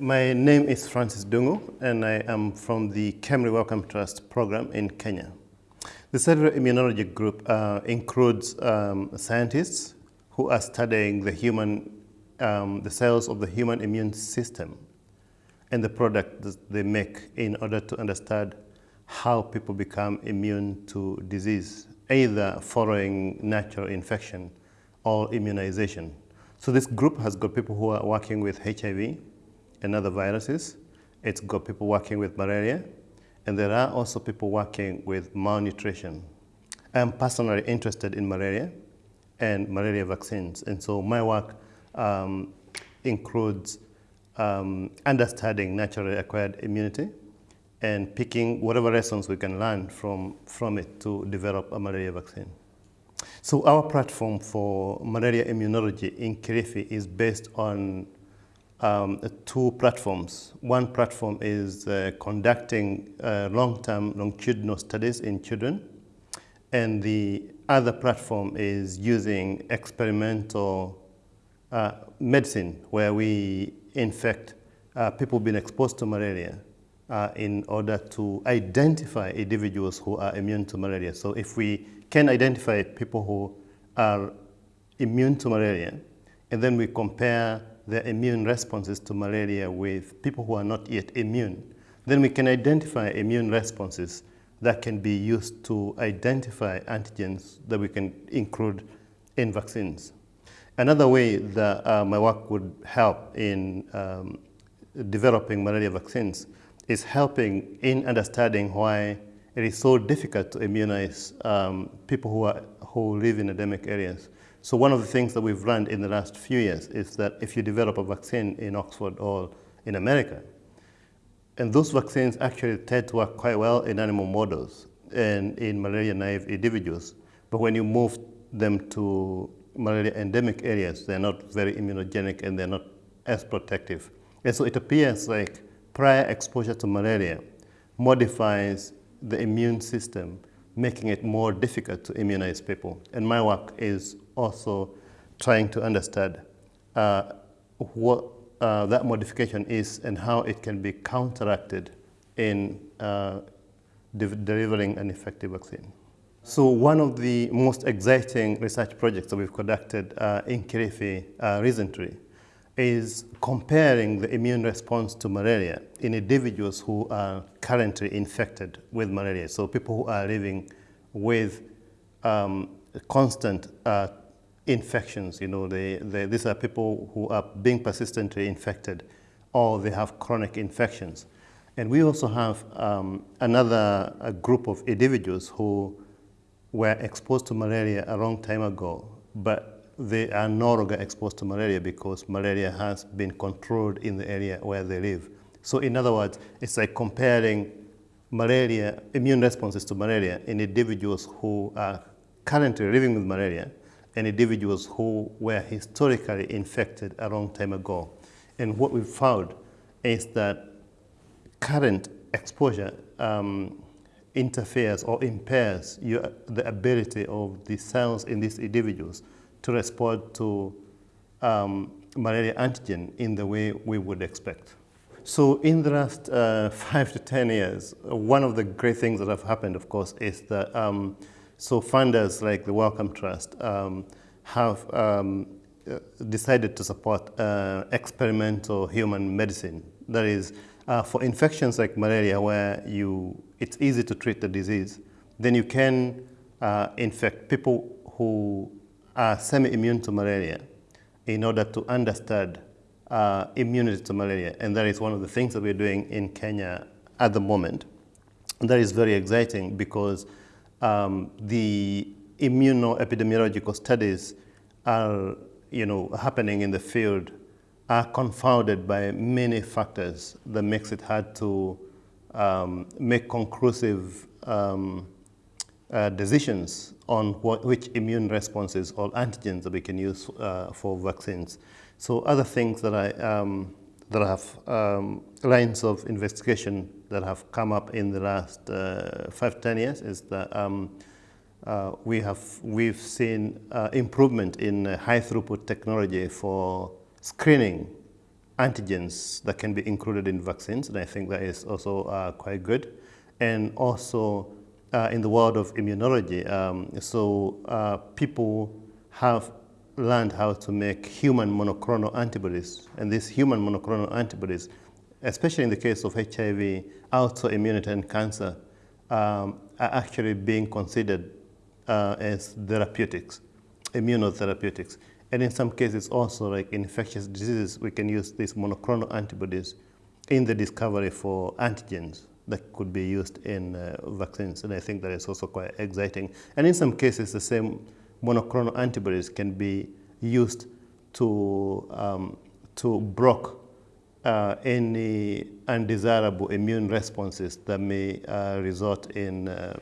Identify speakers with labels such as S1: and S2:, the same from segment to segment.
S1: My name is Francis Ndungu, and I am from the KEMRI Wellcome Trust program in Kenya. The cellular immunology group uh, includes um, scientists who are studying the human, um, the cells of the human immune system and the product that they make in order to understand how people become immune to disease, either following natural infection or immunization. So this group has got people who are working with HIV and other viruses. It's got people working with malaria, and there are also people working with malnutrition. I'm personally interested in malaria and malaria vaccines, and so my work um, includes um, understanding naturally acquired immunity and picking whatever lessons we can learn from, from it to develop a malaria vaccine. So our platform for malaria immunology in Kilifi is based on um, two platforms. One platform is uh, conducting uh, long-term longitudinal studies in children, and the other platform is using experimental uh, medicine where we infect uh, people being exposed to malaria uh, in order to identify individuals who are immune to malaria. So if we can identify people who are immune to malaria, and then we compare their immune responses to malaria with people who are not yet immune, then we can identify immune responses that can be used to identify antigens that we can include in vaccines. Another way that uh, my work would help in um, developing malaria vaccines is helping in understanding why it is so difficult to immunize um, people who, are, who live in endemic areas. So one of the things that we've learned in the last few years is that if you develop a vaccine in Oxford or in America, and those vaccines actually tend to work quite well in animal models and in malaria-naive individuals, but when you move them to malaria endemic areas, they're not very immunogenic and they're not as protective. And so it appears like prior exposure to malaria modifies the immune system making it more difficult to immunize people. And my work is also trying to understand uh, what uh, that modification is and how it can be counteracted in uh, de delivering an effective vaccine. So one of the most exciting research projects that we've conducted uh, in Kilifi uh, recently is comparing the immune response to malaria in individuals who are currently infected with malaria. So people who are living with um, constant uh, infections, you know, they, they, these are people who are being persistently infected or they have chronic infections. And we also have um, another group of individuals who were exposed to malaria a long time ago, but they are no longer exposed to malaria because malaria has been controlled in the area where they live. So in other words, it's like comparing malaria, immune responses to malaria in individuals who are currently living with malaria and individuals who were historically infected a long time ago. And what we found is that current exposure um, interferes or impairs your, the ability of the cells in these individuals to respond to um, malaria antigen in the way we would expect. So in the last uh, five to 10 years, one of the great things that have happened, of course, is that um, so funders like the Wellcome Trust um, have um, decided to support uh, experimental human medicine. That is, uh, for infections like malaria where you, it's easy to treat the disease, then you can uh, infect people who are semi-immune to malaria in order to understand uh, immunity to malaria. And that is one of the things that we're doing in Kenya at the moment. And that is very exciting because um, the immunoepidemiological studies are you know, happening in the field are confounded by many factors that makes it hard to um, make conclusive um, uh, decisions on what, which immune responses or antigens that we can use uh, for vaccines. So other things that I, um, that have um, lines of investigation that have come up in the last uh, five, ten years is that um, uh, we have, we've seen uh, improvement in high throughput technology for screening antigens that can be included in vaccines, and I think that is also uh, quite good. And also uh, in the world of immunology, um, so uh, people have learned how to make human monoclonal antibodies, and these human monoclonal antibodies, especially in the case of HIV, autoimmunity and cancer, um, are actually being considered uh, as therapeutics, immunotherapeutics. And in some cases also like infectious diseases, we can use these monoclonal antibodies in the discovery for antigens that could be used in uh, vaccines. And I think that is also quite exciting. And in some cases, the same monoclonal antibodies can be used to, um, to block uh, any undesirable immune responses that may uh, result in uh,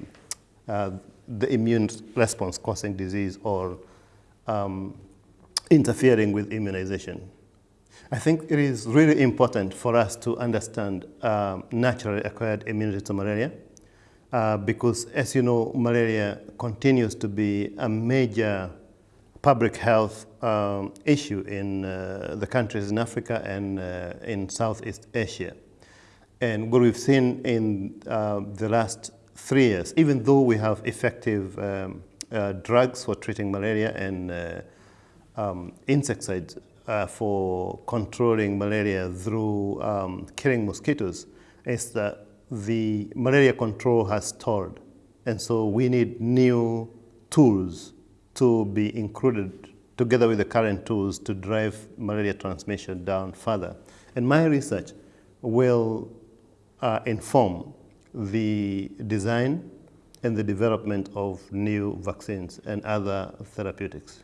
S1: uh, the immune response causing disease or um, interfering with immunization. I think it is really important for us to understand um, naturally acquired immunity to malaria uh, because, as you know, malaria continues to be a major public health um, issue in uh, the countries in Africa and uh, in Southeast Asia. And what we've seen in uh, the last three years, even though we have effective um, uh, drugs for treating malaria and um, insecticides for controlling malaria through um, killing mosquitoes, is that the malaria control has stalled. And so we need new tools to be included together with the current tools to drive malaria transmission down further. And my research will uh, inform the design and the development of new vaccines and other therapeutics.